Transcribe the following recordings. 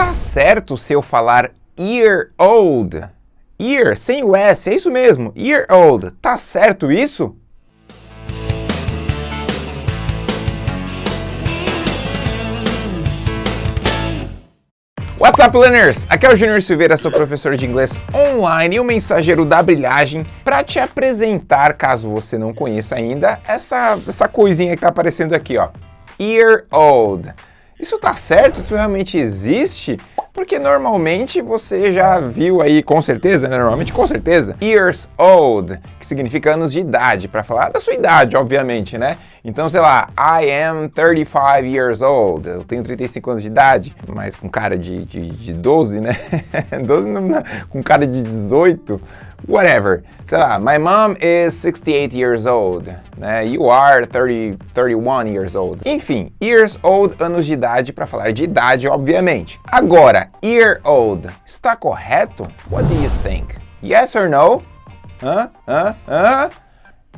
Tá certo se eu falar year old? Year, sem o S, é isso mesmo, year old. Tá certo isso? What's up, learners? Aqui é o Junior Silveira, sou professor de inglês online e o mensageiro da brilhagem para te apresentar, caso você não conheça ainda, essa, essa coisinha que tá aparecendo aqui, ó. Year old. Isso tá certo? Isso realmente existe? Porque normalmente você já viu aí, com certeza, né? Normalmente, com certeza, years old, que significa anos de idade, para falar da sua idade, obviamente, né? Então, sei lá, I am 35 years old, eu tenho 35 anos de idade, mas com cara de, de, de 12, né? 12 não, com cara de 18, whatever. Sei lá, my mom is 68 years old, né? You are 30, 31 years old. Enfim, years old, anos de idade, para falar de idade, obviamente. Agora, year old, está correto? What do you think? Yes or no? Hã? Hã? Hã?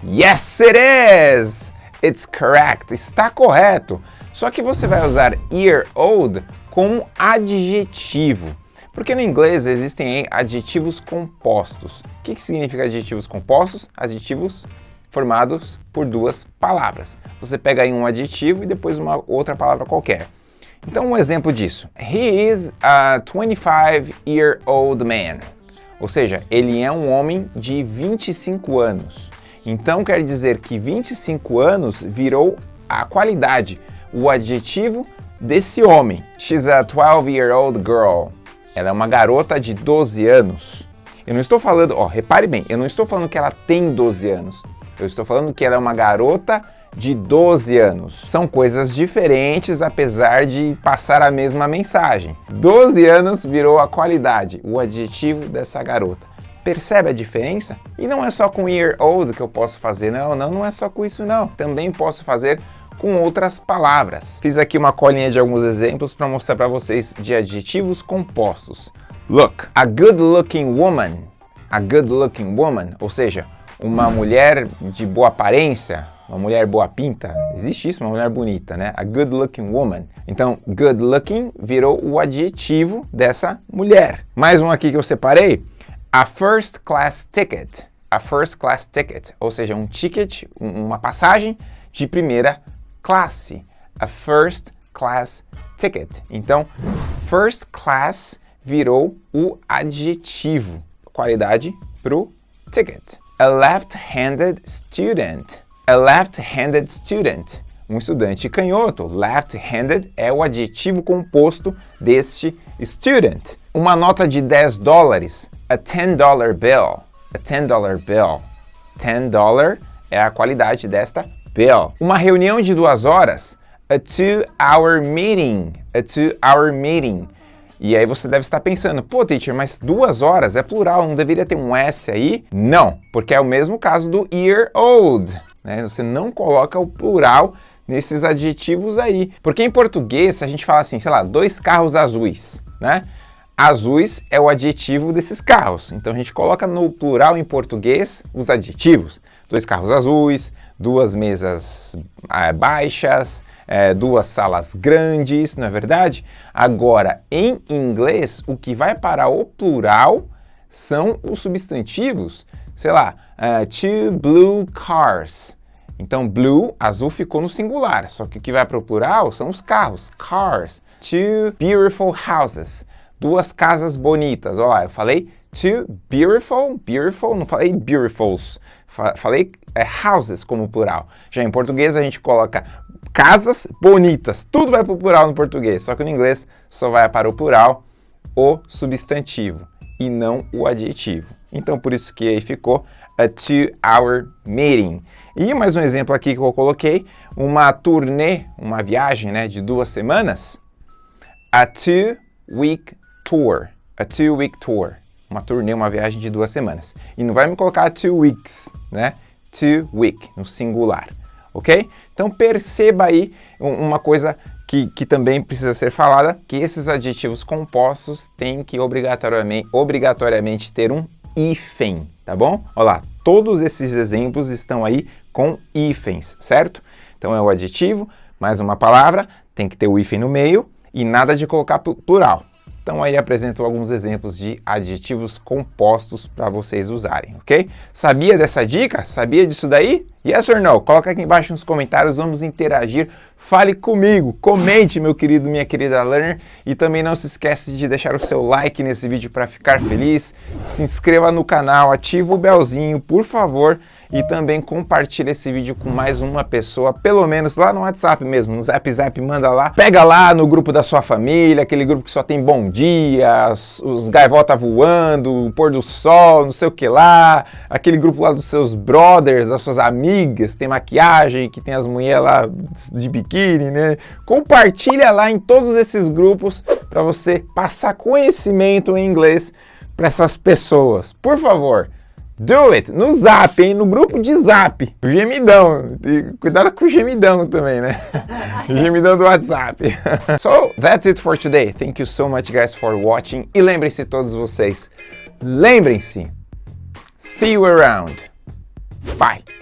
Yes, it is! It's correct. Está correto. Só que você vai usar year old como adjetivo. Porque no inglês existem adjetivos compostos. O que, que significa adjetivos compostos? Adjetivos formados por duas palavras. Você pega aí um adjetivo e depois uma outra palavra qualquer. Então um exemplo disso. He is a 25-year-old man. Ou seja, ele é um homem de 25 anos. Então quer dizer que 25 anos virou a qualidade, o adjetivo desse homem. She's a 12-year-old girl. Ela é uma garota de 12 anos. Eu não estou falando, ó, repare bem, eu não estou falando que ela tem 12 anos. Eu estou falando que ela é uma garota de 12 anos. São coisas diferentes, apesar de passar a mesma mensagem. 12 anos virou a qualidade, o adjetivo dessa garota. Percebe a diferença? E não é só com year old que eu posso fazer, não, não, não é só com isso não. Também posso fazer com outras palavras. Fiz aqui uma colinha de alguns exemplos para mostrar para vocês de adjetivos compostos. Look, a good looking woman, a good looking woman, ou seja, uma mulher de boa aparência, uma mulher boa pinta, existe isso, uma mulher bonita, né? A good looking woman. Então, good looking virou o adjetivo dessa mulher. Mais um aqui que eu separei, a first class ticket. A first class ticket, ou seja, um ticket, uma passagem de primeira classe. A first class ticket. Então, first class virou o adjetivo, qualidade para o ticket. A left-handed student. A left-handed student. Um estudante canhoto. Left-handed é o adjetivo composto deste student. Uma nota de 10 dólares. A 10 dollar bill. A 10 dollar bill. 10 dollar é a qualidade desta bill. Uma reunião de duas horas. A two-hour meeting. A two-hour meeting. E aí você deve estar pensando, pô, teacher, mas duas horas é plural, não deveria ter um S aí? Não, porque é o mesmo caso do year old. Né? Você não coloca o plural nesses adjetivos aí. Porque em português a gente fala assim, sei lá, dois carros azuis, né? Azuis é o adjetivo desses carros. Então a gente coloca no plural em português os adjetivos. Dois carros azuis, duas mesas é, baixas, é, duas salas grandes, não é verdade? Agora, em inglês, o que vai para o plural são os substantivos. Sei lá, uh, two blue cars. Então, blue, azul, ficou no singular. Só que o que vai para o plural são os carros, cars. Two beautiful houses. Duas casas bonitas. Olha lá, eu falei two beautiful, beautiful, não falei beautifuls. Falei é, houses como plural. Já em português a gente coloca casas bonitas. Tudo vai para o plural no português, só que no inglês só vai para o plural o substantivo e não o adjetivo. Então por isso que aí ficou a two-hour meeting. E mais um exemplo aqui que eu coloquei, uma turnê, uma viagem né, de duas semanas. A two-week tour. A two-week tour. Uma turnê, uma viagem de duas semanas. E não vai me colocar two weeks, né? Two week, no singular ok? Então perceba aí uma coisa que, que, também precisa ser falada, que esses adjetivos compostos têm que obrigatoriamente, obrigatoriamente ter um hífen, tá bom? Olha lá, todos esses exemplos estão aí com hífens, certo? Então é o adjetivo, mais uma palavra, tem que ter o hífen no meio e nada de colocar plural. Então aí apresento alguns exemplos de adjetivos compostos para vocês usarem, ok? Sabia dessa dica? Sabia disso daí? Yes or no? Coloca aqui embaixo nos comentários, vamos interagir. Fale comigo, comente, meu querido, minha querida learner. E também não se esqueça de deixar o seu like nesse vídeo para ficar feliz. Se inscreva no canal, ativa o belzinho, por favor e também compartilha esse vídeo com mais uma pessoa, pelo menos lá no WhatsApp mesmo, no Zap Zap, manda lá. Pega lá no grupo da sua família, aquele grupo que só tem bom dia, os gaivota voando, o pôr do sol, não sei o que lá, aquele grupo lá dos seus brothers, das suas amigas, tem maquiagem, que tem as mulheres lá de biquíni, né? Compartilha lá em todos esses grupos para você passar conhecimento em inglês para essas pessoas. Por favor, Do it! No zap, hein? No grupo de zap. Gemidão. E cuidado com o gemidão também, né? gemidão do WhatsApp. so, that's it for today. Thank you so much, guys, for watching. E lembrem-se todos vocês, lembrem-se, see you around. Bye!